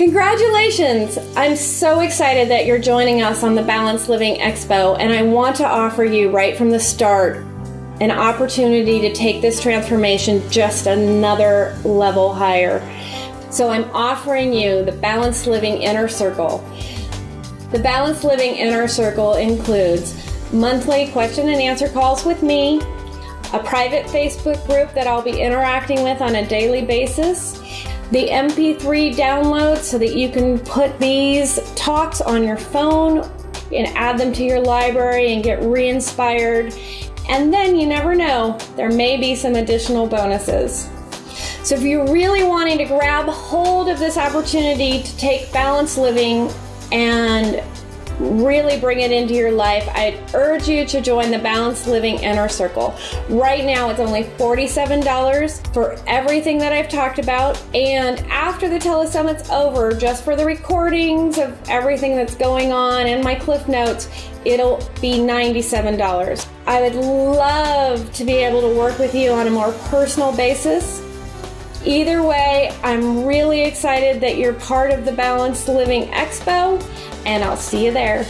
Congratulations! I'm so excited that you're joining us on the Balanced Living Expo, and I want to offer you right from the start an opportunity to take this transformation just another level higher. So, I'm offering you the Balanced Living Inner Circle. The Balanced Living Inner Circle includes monthly question and answer calls with me, a private Facebook group that I'll be interacting with on a daily basis, the MP3 download so that you can put these talks on your phone and add them to your library and get re inspired. And then you never know, there may be some additional bonuses. So, if you're really wanting to grab hold of this opportunity to take balanced living and really bring it into your life, I'd urge you to join the Balanced Living Inner Circle. Right now, it's only $47 for everything that I've talked about. And after the telesummit's over, just for the recordings of everything that's going on and my cliff notes, it'll be $97. I would love to be able to work with you on a more personal basis. Either way, I'm really excited that you're part of the Balanced Living Expo and I'll see you there.